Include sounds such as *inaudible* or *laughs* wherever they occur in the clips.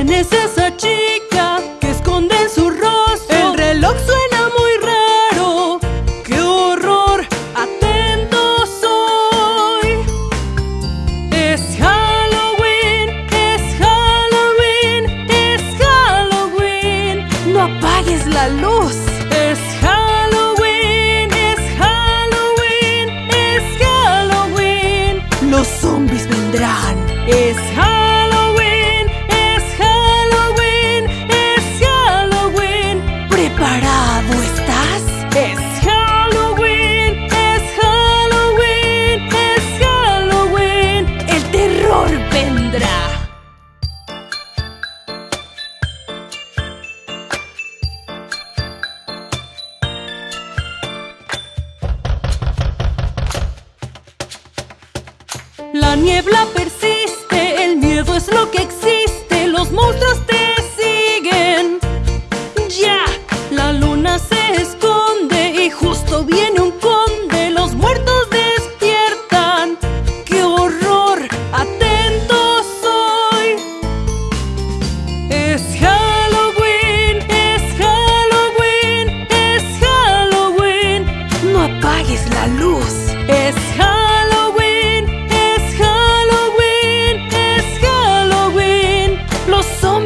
É necessário.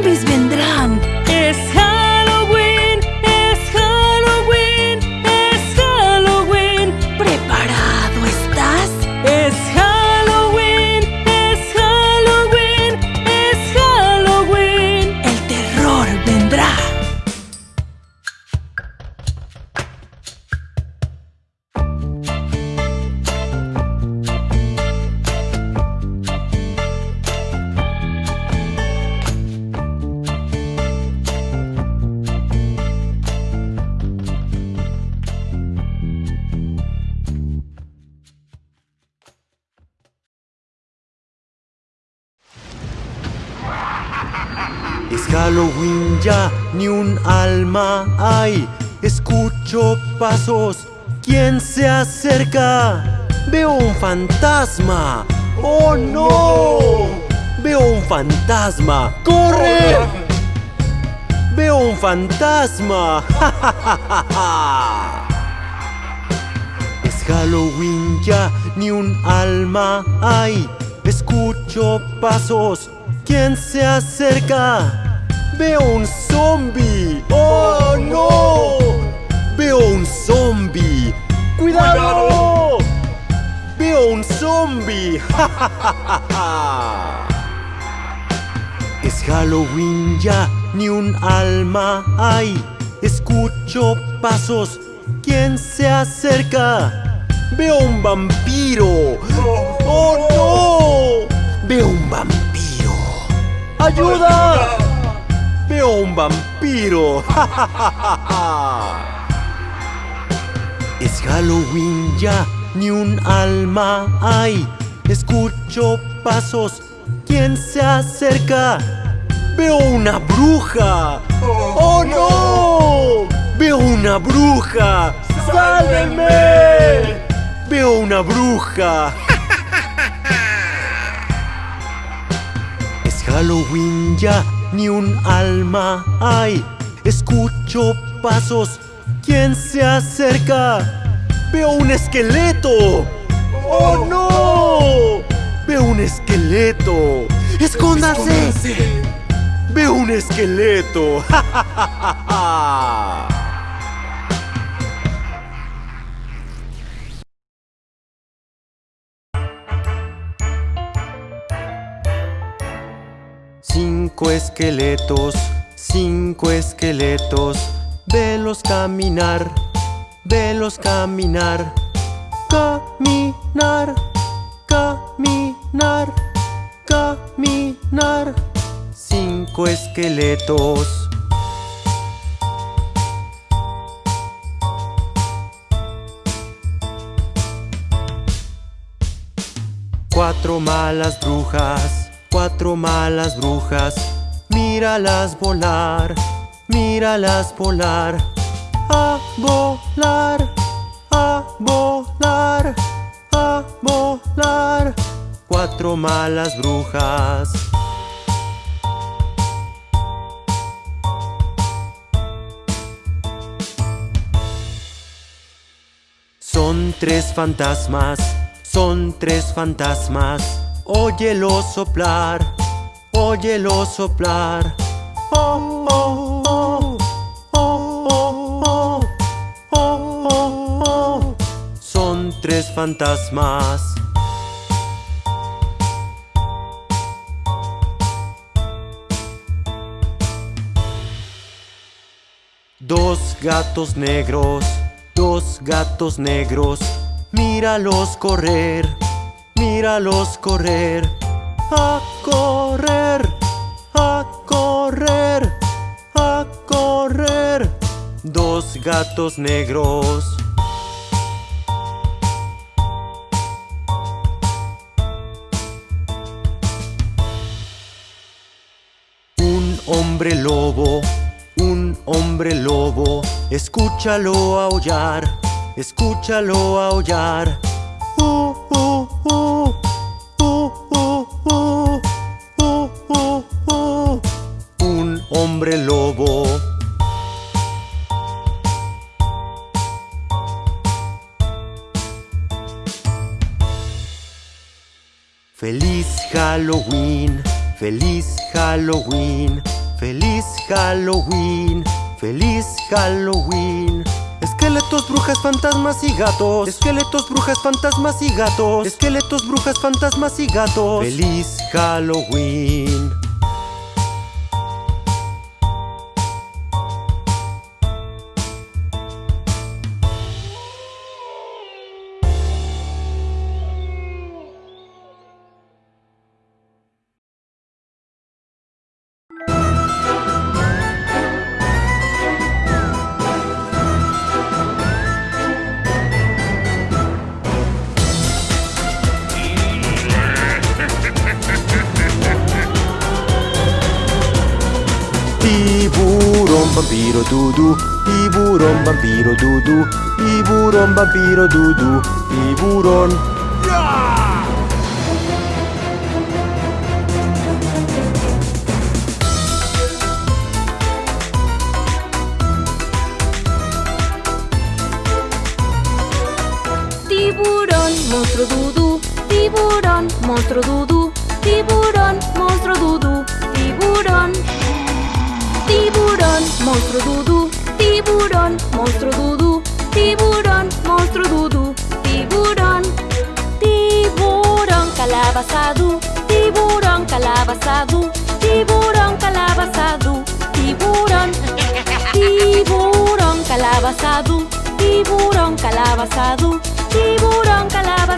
Zombies vendrán. Es ni un alma hay. Escucho pasos, ¿quién se acerca? Veo un fantasma. ¡Oh no! Veo un fantasma. ¡Corre! Veo un fantasma. *laughs* Es Halloween ya, ni un alma hay. Escucho pasos, ¿quién se acerca? Veo un zombie. ¡Oh no! Veo un zombie. ¡Cuidado! Veo un zombie. *laughs* Es Halloween ya, ni un alma hay. Escucho pasos, ¿quién se acerca? Veo un vampiro. ¡Oh no! Veo un vampiro. ¡Ayuda! Veo un vampiro. *laughs* Es Halloween ya, ni un alma hay. Escucho pasos, ¿quién se acerca? Veo una bruja. ¡Oh no! Veo una bruja. ¡Sálvenme! Veo una bruja. *laughs* Es Halloween ya, ni un alma hay. Escucho pasos, ¿quién se acerca? Veo un esqueleto. ¡Oh no! Veo un esqueleto. ¡Escóndase! Veo un esqueleto. *laughs* ¡Ja, ja, ja, ja, ja! Cinco esqueletos, cinco esqueletos, velos caminar, velos caminar, caminar, caminar, caminar. Cinco esqueletos. Cuatro malas brujas, cuatro malas brujas. Míralas volar, míralas volar. A volar, a volar, a volar. Cuatro malas brujas. Son tres fantasmas, son tres fantasmas. Óyelo soplar, óyelo soplar. Oh, oh, oh, oh, oh, oh, oh. Son tres fantasmas. Dos gatos negros, dos gatos negros, míralos correr, míralos correr, a correr, a correr, a correr. Dos gatos negros. Un hombre lobo, un hombre lobo, escúchalo aullar, escúchalo aullar. Uh, uh, Un hombre lobo. Feliz Halloween, feliz Halloween, feliz Halloween, feliz Halloween. Esqueletos, brujas, fantasmas y gatos. Esqueletos, brujas, fantasmas y gatos. Esqueletos, brujas, fantasmas y gatos. Feliz Halloween. Vampiro, dudu. Tiburón, vampiro, dudu. Tiburón, vampiro, dudu. Tiburón. Tiburón, monstruo dudú, tiburón, monstruo dudú, tiburón, monstruo dudú, tiburón. Tiburón, monstruo dudú, tiburón, monstruo dudú, tiburón, monstruo dudú, tiburón. Tiburón calabazadú, tiburón calabazadú, tiburón calabazadú, tiburón. Tiburón calabazadú, tiburón calabazadú, tiburón calabazadú,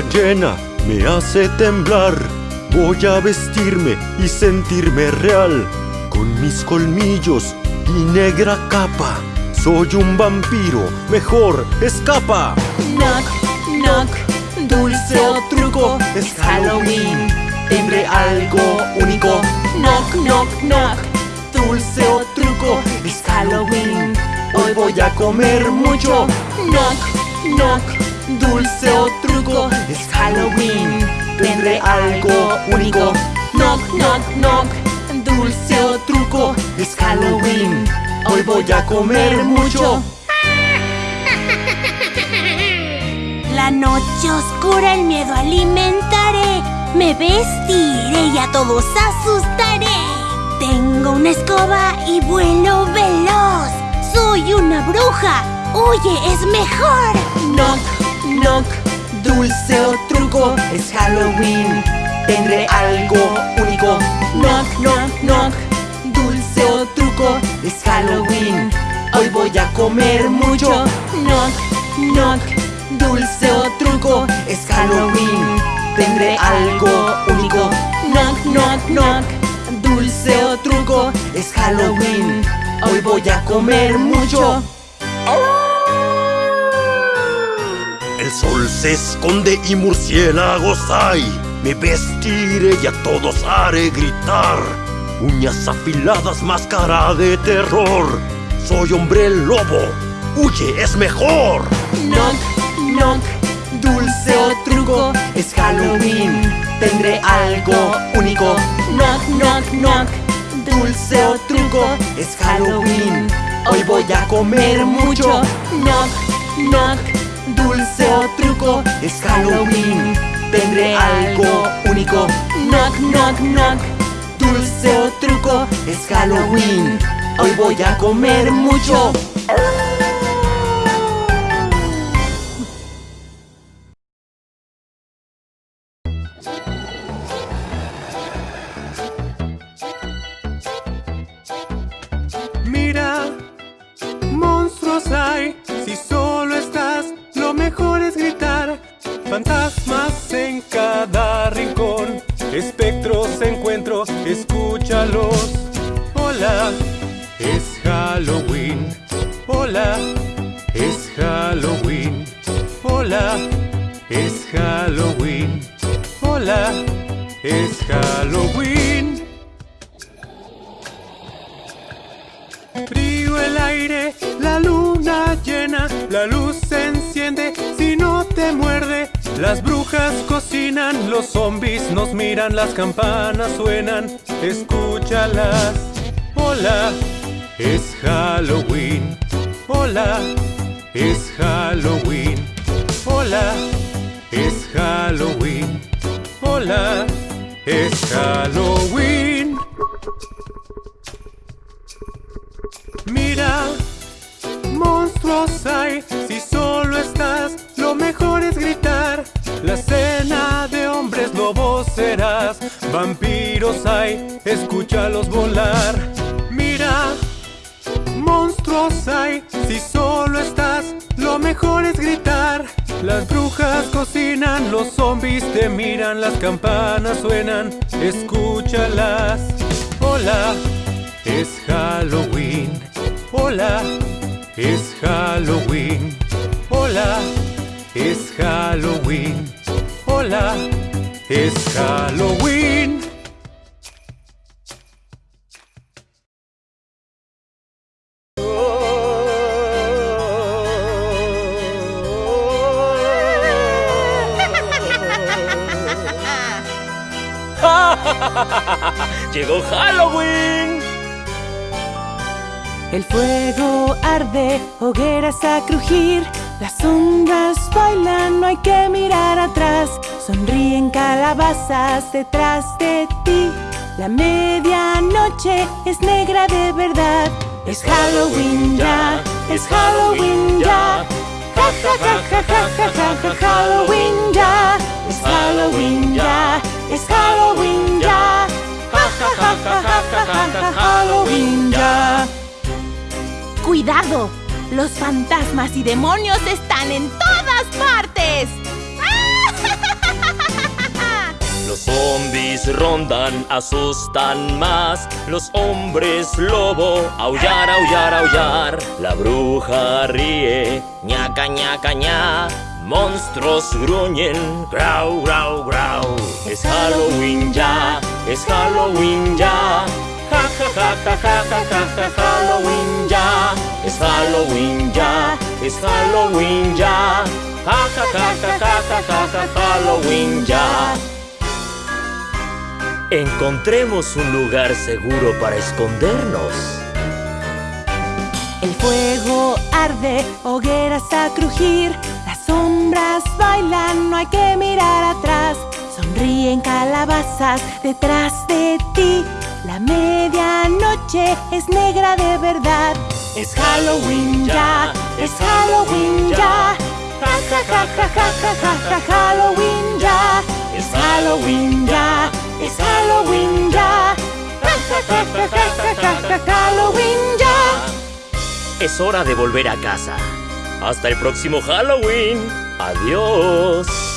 llena me hace temblar. Voy a vestirme y sentirme real. Con mis colmillos y negra capa. Soy un vampiro, mejor escapa. Knock, knock, dulce o truco, es Halloween. Tendré algo único. Knock, knock, knock, dulce o truco, es Halloween. Hoy voy a comer mucho. Knock, knock, dulce o truco, es Halloween. Tendré algo único. Knock, knock, knock, dulce o truco, es Halloween. Hoy voy a comer mucho. La noche oscura, el miedo alimentaré. Me vestiré y a todos asustaré. Tengo una escoba y vuelo veloz. Soy una bruja. Oye, es mejor. Knock, knock, dulce o truco, es Halloween. Tendré algo único. Knock, knock, knock, dulce o truco, es Halloween. Hoy voy a comer mucho. Knock, knock, dulce o truco, es Halloween. Tendré algo único. Knock, knock, knock, dulce o truco, es Halloween. Hoy voy a comer mucho. Sol se esconde y murciélagos hay. Me vestiré y a todos haré gritar. Uñas afiladas, máscara de terror. Soy hombre lobo. Huye, es mejor. Knock, knock, dulce o truco, es Halloween. Tendré algo único. Knock, knock, knock, dulce o truco, es Halloween. Hoy voy a comer mucho. Knock, knock, dulce o truco, es Halloween. Tendré algo único. Knock, knock, knock, dulce o truco, es Halloween. Hoy voy a comer mucho. Mejor es gritar. Fantasmas en cada rincón, espectros encuentro, escúchalos. Hola, es Halloween. Hola, es Halloween. Hola, es Halloween. Hola, es Halloween. Frío el aire, la luna llena, la luz se enciende si no te muerde. Las brujas cocinan, los zombies nos miran, las campanas suenan, escúchalas. Hola, es Halloween. Hola, es Halloween. Hola, es Halloween. Hola, es Halloween. Monstruos hay, si solo estás, lo mejor es gritar. La cena de hombres lobos serás, vampiros hay, escúchalos volar. Mira, monstruos hay, si solo estás, lo mejor es gritar. Las brujas cocinan, los zombies te miran, las campanas suenan, escúchalas. Hola, es Halloween. Hola, es Halloween. Hola, es Halloween. Hola, es Halloween. *laughs* ¡Llegó Halloween! El fuego arde, hogueras a crujir. Las sombras bailan, no hay que mirar atrás. Sonríen calabazas detrás de ti. La medianoche es negra de verdad. Es Halloween ya, es Halloween ya. Ja ja ja ja ja ja ja ja Halloween ya. Es Halloween ya, es Halloween ya. Ja ja ja ja ja ja ja ja Halloween ya. Los fantasmas y demonios están en todas partes. *laughs* Los zombies rondan, asustan más. Los hombres lobo, aullar, aullar, aullar. La bruja ríe, ñaca, ñaca, ña. Monstruos gruñen, grau, grau, grau. Es Halloween ya, es Halloween ya. Ja, ja, ja, ja, ja, ja, Halloween ya. Es Halloween ya, es Halloween ya. Ja, ja, ja, ja, ja, ja, ja, ja, Halloween ya. Encontremos un lugar seguro para escondernos. El fuego arde, hogueras a crujir, las sombras bailan, no hay que mirar atrás. Sonríen calabazas detrás de ti. La medianoche es negra de verdad. Es Halloween ya, es Halloween ya. Ja ja ja ja ja ja ja ja Halloween ya. Es Halloween ya, es Halloween ya. Ja ja ja ja ja ja ja Halloween ya. Es hora de volver a casa. Hasta el próximo Halloween. Adiós.